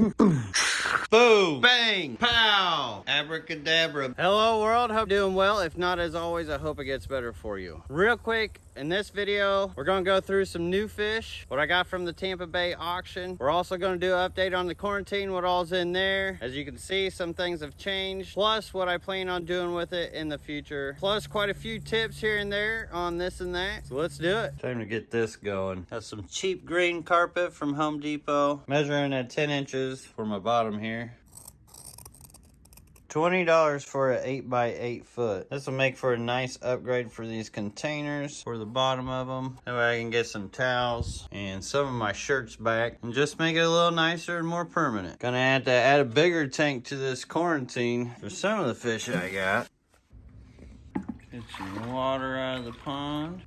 Mm-hmm. Boom! Bang! Pow! Abracadabra. Hello world, hope you're doing well. If not, as always, I hope it gets better for you. Real quick, in this video, we're gonna go through some new fish, what I got from the Tampa Bay auction. We're also gonna do an update on the quarantine, what all's in there. As you can see, some things have changed, plus what I plan on doing with it in the future. Plus quite a few tips here and there on this and that. So let's do it. Time to get this going. Got some cheap green carpet from Home Depot, measuring at 10 inches for my bottom here. $20 for an 8 by 8 foot. This will make for a nice upgrade for these containers for the bottom of them. That way I can get some towels and some of my shirts back and just make it a little nicer and more permanent. Gonna have to add a bigger tank to this quarantine for some of the fish I got. Get some water out of the pond.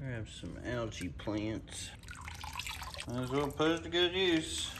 Grab some algae plants. Might as well put it to good use.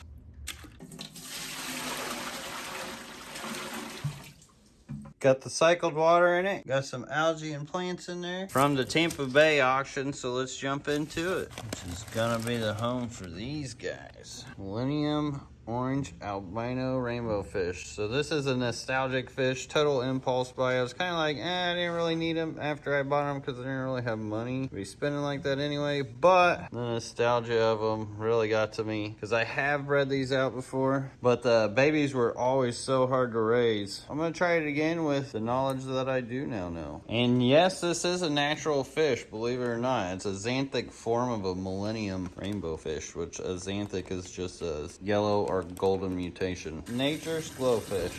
Got the cycled water in it. Got some algae and plants in there from the Tampa Bay auction. So let's jump into it. Which is gonna be the home for these guys. Millennium orange albino rainbow fish. So this is a nostalgic fish, total impulse buy. I was kind of like, eh, I didn't really need them after I bought them because I didn't really have money to be spending like that anyway. But the nostalgia of them really got to me because I have bred these out before, but the babies were always so hard to raise. I'm going to try it again with the knowledge that I do now know. And yes, this is a natural fish, believe it or not. It's a xanthic form of a millennium rainbow fish, which a xanthic is just a yellow or golden mutation. Nature's glowfish.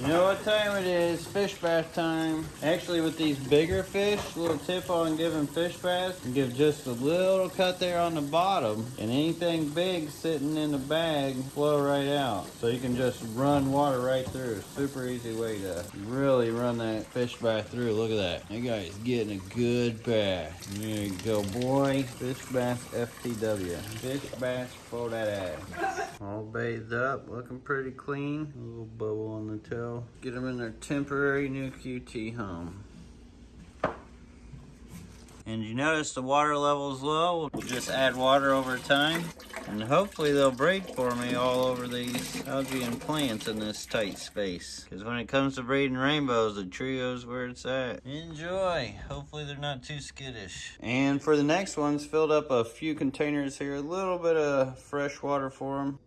You know what time it is? Fish bath time. Actually, with these bigger fish, little tip on giving fish baths, give just a little cut there on the bottom, and anything big sitting in the bag flow right out. So you can just run water right through. Super easy way to really run that fish bath through. Look at that. That guy's getting a good bath. There you go, boy. Fish bath FTW. Fish bath for that ass. All up, looking pretty clean. A little bubble on the tail. Get them in their temporary new QT home. And you notice the water level is low. We'll just add water over time. And hopefully they'll breed for me all over these algae and plants in this tight space. Because when it comes to breeding rainbows, the trio's where it's at. Enjoy. Hopefully they're not too skittish. And for the next ones, filled up a few containers here. A little bit of fresh water for them.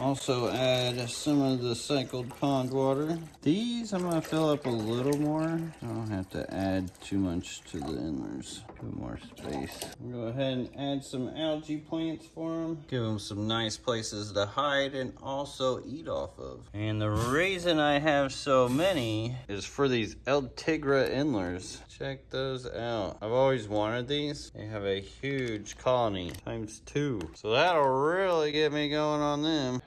Also add some of the cycled pond water. These I'm gonna fill up a little more. I don't have to add too much to the endlers. Put more space. Go ahead and add some algae plants for them. Give them some nice places to hide and also eat off of. And the reason I have so many is for these El Tigre endlers. Check those out. I've always wanted these. They have a huge colony times two. So that'll really get me going on them.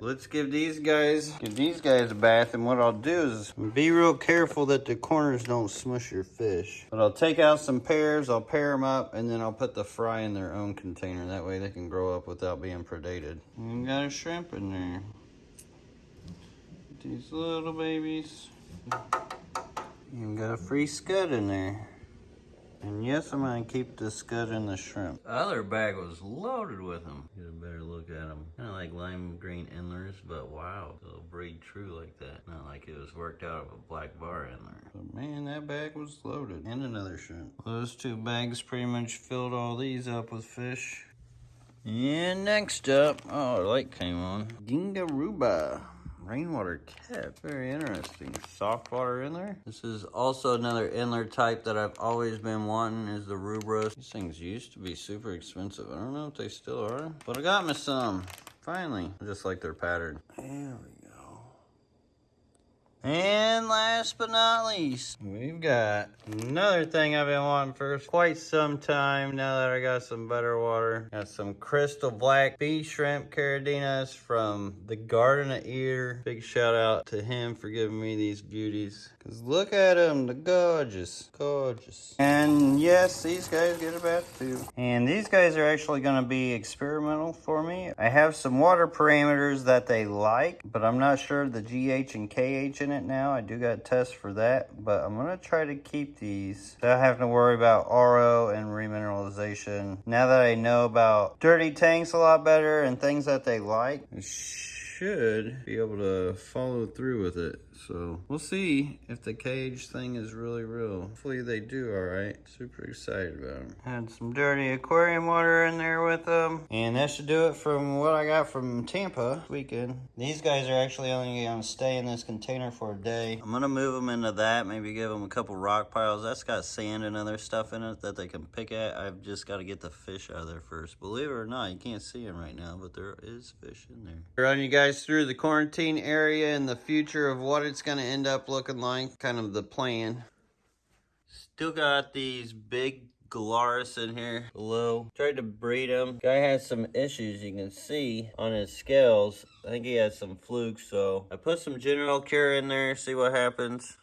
Let's give these guys give these guys a bath and what I'll do is be real careful that the corners don't smush your fish. But I'll take out some pairs, I'll pair them up, and then I'll put the fry in their own container. That way they can grow up without being predated. And got a shrimp in there. These little babies. And got a free scud in there. And yes, I'm gonna keep the scud and the shrimp. The other bag was loaded with them. Get a better look at them. Kind of like lime green endlers, but wow, they'll breed true like that. Not like it was worked out of a black bar endler. But man, that bag was loaded. And another shrimp. Those two bags pretty much filled all these up with fish. And next up, oh, the light came on. Gingaruba rainwater cat. Very interesting. Soft water in there. This is also another endler type that I've always been wanting is the rubros. These things used to be super expensive. I don't know if they still are, but I got me some. Finally, I just like their pattern. There we and last but not least, we've got another thing I've been wanting for quite some time now that I got some better water. Got some crystal black bee shrimp caridinas from the Garden of Ear. Big shout out to him for giving me these beauties. Cause look at them, they're gorgeous, gorgeous. And yes, these guys get a bath too. And these guys are actually gonna be experimental for me. I have some water parameters that they like, but I'm not sure the GH and KH in it now. I do got tests for that, but I'm gonna try to keep these without having to worry about RO and remineralization. Now that I know about dirty tanks a lot better and things that they like, I should be able to follow through with it. So we'll see if the cage thing is really real. Hopefully they do all right. Super excited about them. Had some dirty aquarium water in there with them. And that should do it from what I got from Tampa weekend. These guys are actually only gonna stay in this container for a day. I'm gonna move them into that, maybe give them a couple rock piles. That's got sand and other stuff in it that they can pick at. I've just got to get the fish out of there first. Believe it or not, you can't see them right now, but there is fish in there. Run you guys through the quarantine area and the future of what it's going to end up looking like, kind of the plan. Still got these big gularis in here below. Tried to breed them. Guy has some issues you can see on his scales. I think he has some flukes, so I put some general cure in there, see what happens.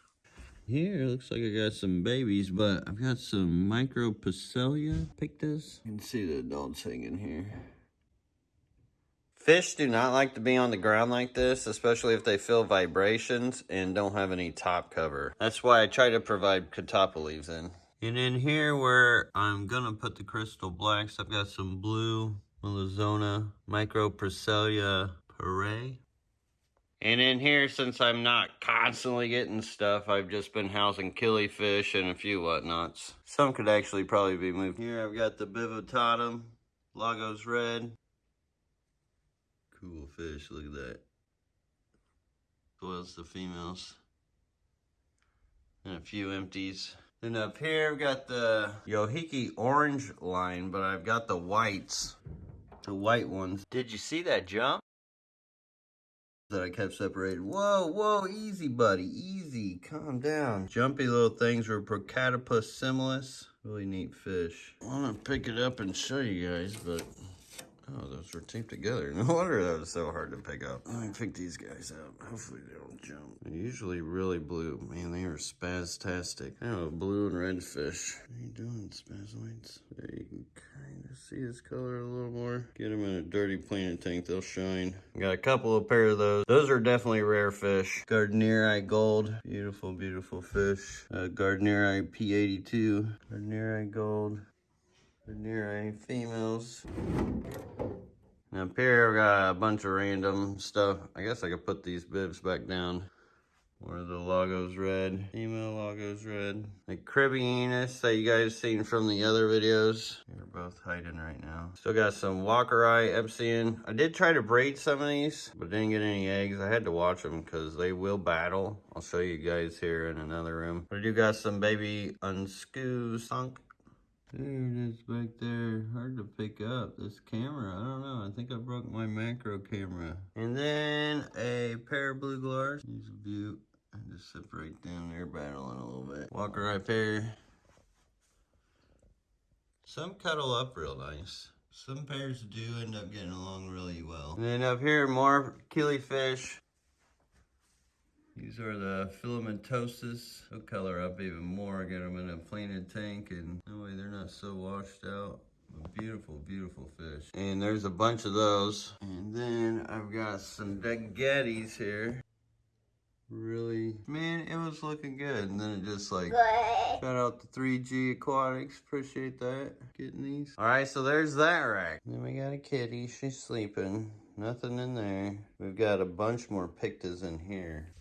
Here, looks like I got some babies, but I've got some Micropoecilia pictus. You can see the adults hanging here. Fish do not like to be on the ground like this, especially if they feel vibrations and don't have any top cover. That's why I try to provide catappa leaves in. And in here where I'm gonna put the crystal blacks, I've got some blue Melizona Micropoecilia Pare. And in here, since I'm not constantly getting stuff, I've just been housing killifish and a few whatnots. Some could actually probably be moved. Here I've got the Bivittatum, Lagos Red, cool fish. Look at that. Was the females. And a few empties. Then up here I've got the Yohiki orange line, but I've got the whites. The white ones. Did you see that jump? That I kept separated. Whoa, whoa, easy, buddy, easy. Calm down. Jumpy little things were Procatopus similis. Really neat fish. I want to pick it up and show you guys, but Oh, those were taped together. No wonder that was so hard to pick up. Let me pick these guys up. Hopefully they don't jump. They're usually really blue. Man, they are spastastic. Oh, blue and red fish. What are you doing, spazoids? There you can kind of see this color a little more. Get them in a dirty planer tank. They'll shine. Got a couple of pair of those. Those are definitely rare fish. Gardneri gold. Beautiful, beautiful fish. Uh, Gardneri P82. Gardneri gold. Gardneri females. And up here, we got a bunch of random stuff. I guess I could put these bibs back down. Of the Lagos red, female Lagos red. The Cribbianus that you guys seen from the other videos. They're both hiding right now. Still got some Walkeri Epsian. I did try to breed some of these, but didn't get any eggs. I had to watch them because they will battle. I'll show you guys here in another room. But I do got some baby unscrew sunk there it is back there. Hard to pick up. This camera, I don't know. I think I broke my macro camera. And then a pair of blue glars. A view. I just separate down there battling a little bit. Walkeri pair. Some cuddle up real nice. Some pairs do end up getting along really well. And then up here, more killifish. These are the filamentoses. They'll color up even more. Get them in a planted tank and that way they're not so washed out. Beautiful, beautiful fish. And there's a bunch of those. And then I've got some Dagettes here. Really, man, it was looking good. And then it just like, shout out to 3G Aquatics. Appreciate that, getting these. All right, so there's that rack. Then we got a kitty, she's sleeping. Nothing in there. We've got a bunch more pictas in here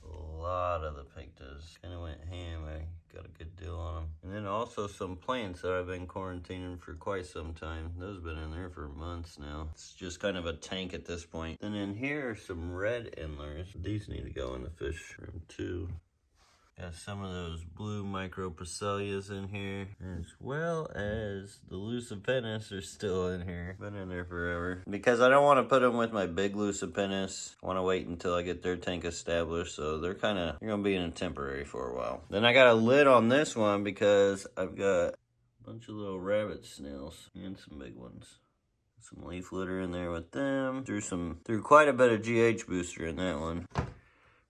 lot of the pictas. Kind of went ham. I got a good deal on them. And then also some plants that I've been quarantining for quite some time. Those have been in there for months now. It's just kind of a tank at this point. And in here are some red endlers. These need to go in the fish room too. Got some of those blue micropoecilias in here, as well as the lucipennis are still in here. Been in there forever. Because I don't want to put them with my big lucipennis. I want to wait until I get their tank established, so they're kind of, they're going to be in a temporary for a while. Then I got a lid on this one because I've got a bunch of little rabbit snails and some big ones some leaf litter in there with them. Threw some, threw quite a bit of GH booster in that one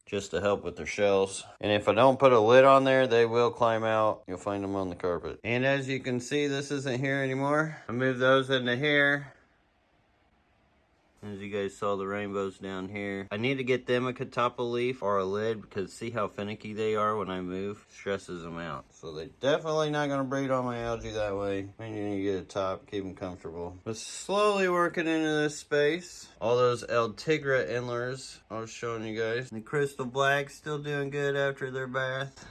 just to help with their shells. And if I don't put a lid on there, they will climb out. You'll find them on the carpet. And as you can see, this isn't here anymore. I move those into here. As you guys saw the rainbows down here. I need to get them a catappa leaf or a lid because see how finicky they are when I move? Stresses them out. So they definitely not going to breed on my algae that way. You need to get a top, keep them comfortable. But slowly working into this space. All those El Tigre endlers I was showing you guys. The crystal black still doing good after their bath.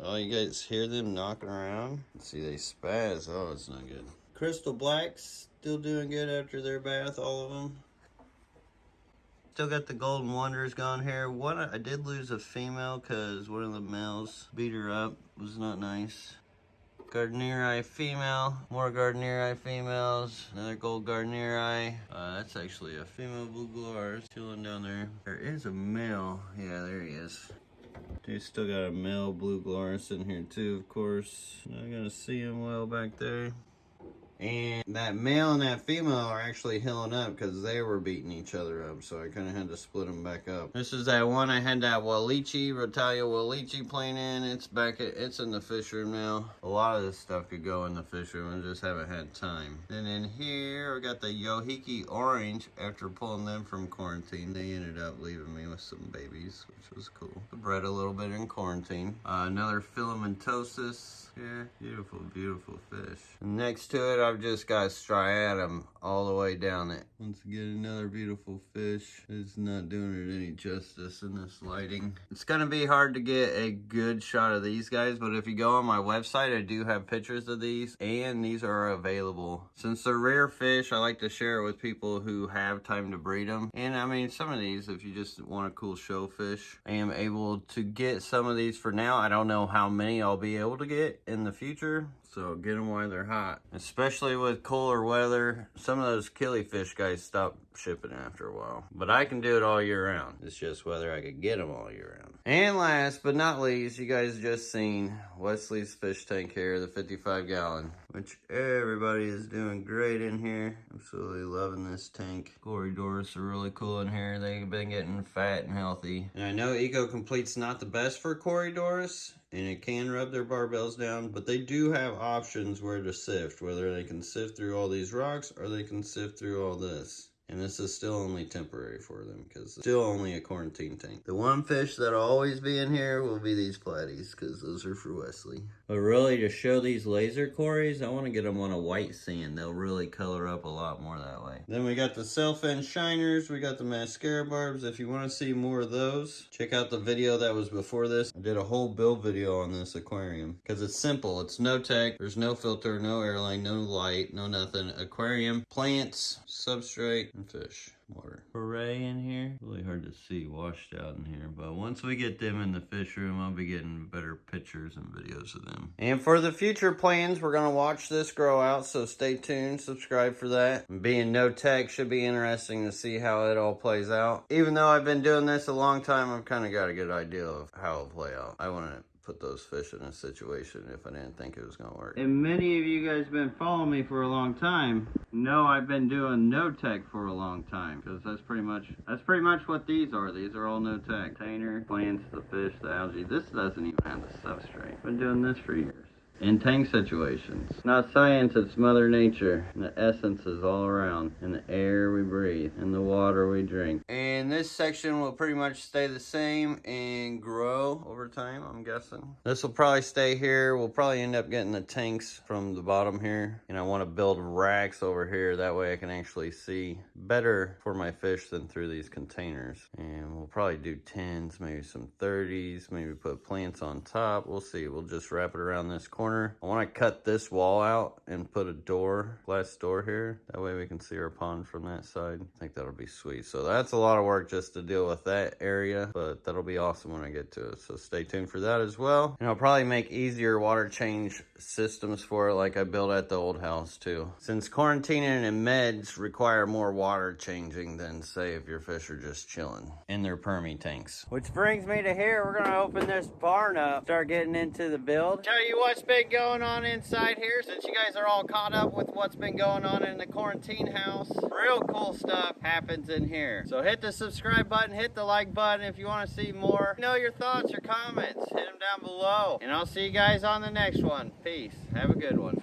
Oh, you guys hear them knocking around? See, they spaz. Oh, it's not good. Crystal Blacks still doing good after their bath, all of them. Still got the Golden Wonders gone here. One, I did lose a female because one of the males beat her up. was not nice. Gardneri female, more Gardneri females, another gold Gardneri. Uh, that's actually a female blue gularis chilling down there. There is a male. Yeah, there he is. Dude, still got a male blue gularis in here too, of course. Not gonna see him well back there. And that male and that female are actually healing up because they were beating each other up. So I kind of had to split them back up. This is that one I had that Wallichii, Rotala Wallichii playing in. It's back, at, it's in the fish room now. A lot of this stuff could go in the fish room. I just haven't had time. And in here, I got the Yohiki Orange. After pulling them from quarantine, they ended up leaving me with some babies, which was cool. The bred a little bit in quarantine. Uh, another Filamentosus. Yeah, beautiful, beautiful fish. Next to it, I've just got striatum all the way down it. Once again, another beautiful fish. It's not doing it any justice in this lighting. It's gonna be hard to get a good shot of these guys, but if you go on my website, I do have pictures of these, and these are available. Since they're rare fish, I like to share it with people who have time to breed them. And I mean, some of these, if you just want a cool show fish, I am able to get some of these for now. I don't know how many I'll be able to get in the future. So get them while they're hot. Especially with cooler weather, some of those killifish guys stop shipping after a while. But I can do it all year round. It's just whether I could get them all year round. And last but not least, you guys just seen Wesley's fish tank here, the 55 gallon, which everybody is doing great in here. Absolutely loving this tank. Corydoras are really cool in here. They've been getting fat and healthy. And I know Eco Complete's not the best for Corydoras and it can rub their barbels down, but they do have options where to sift, whether they can sift through all these rocks or they can sift through all this. And this is still only temporary for them because it's still only a quarantine tank. The one fish that'll always be in here will be these platies because those are for Wesley. But really to show these laser cories, I want to get them on a white sand. They'll really color up a lot more that way. Then we got the sailfin shiners. We got the mascara barbs. If you want to see more of those, check out the video that was before this. I did a whole build video on this aquarium because it's simple. It's no tech. There's no filter, no airline, no light, no nothing. Aquarium, plants, substrate, and fish water. Hooray in here. Really hard to see washed out in here. But once we get them in the fish room, I'll be getting better pictures and videos of them. And for the future plans, we're going to watch this grow out. So stay tuned. Subscribe for that. Being no tech should be interesting to see how it all plays out. Even though I've been doing this a long time, I've kind of got a good idea of how it'll play out. I want to put those fish in a situation if I didn't think it was going to work. And many of you guys been following me for a long time know I've been doing no tech for a long time because that's pretty much that's pretty much what these are. These are all no tech. Container, plants, the fish, the algae. This doesn't even have the substrate. Been doing this for years in tank situations. Not science, it's Mother Nature. The essence is all around. In the air we breathe, in the water we drink. And this section will pretty much stay the same and grow over time, I'm guessing. This will probably stay here. We'll probably end up getting the tanks from the bottom here. And I want to build racks over here. That way I can actually see better for my fish than through these containers. And we'll probably do 10s, maybe some 30s, maybe put plants on top. We'll see. We'll just wrap it around this corner corner. I want to cut this wall out and put a door, glass door here. That way we can see our pond from that side. I think that'll be sweet. So that's a lot of work just to deal with that area, but that'll be awesome when I get to it. So stay tuned for that as well. And I'll probably make easier water change systems for it like I built at the old house too. Since quarantining and meds require more water changing than say if your fish are just chilling in their permy tanks. Which brings me to here. We're gonna open this barn up, start getting into the build. Tell you what's been going on inside here since you guys are all caught up with what's been going on in the quarantine house. Real cool stuff happens in here. So hit the subscribe button, hit the like button if you want to see more. Know your thoughts, your comments, hit them down below. And I'll see you guys on the next one. Peace. Have a good one.